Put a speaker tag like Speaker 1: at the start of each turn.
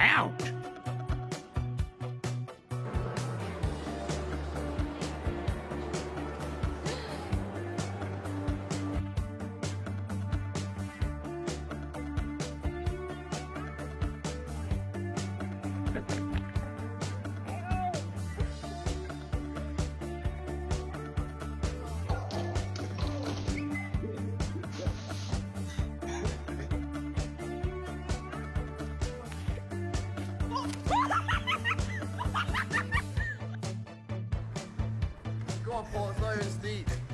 Speaker 1: out.
Speaker 2: On, it's not your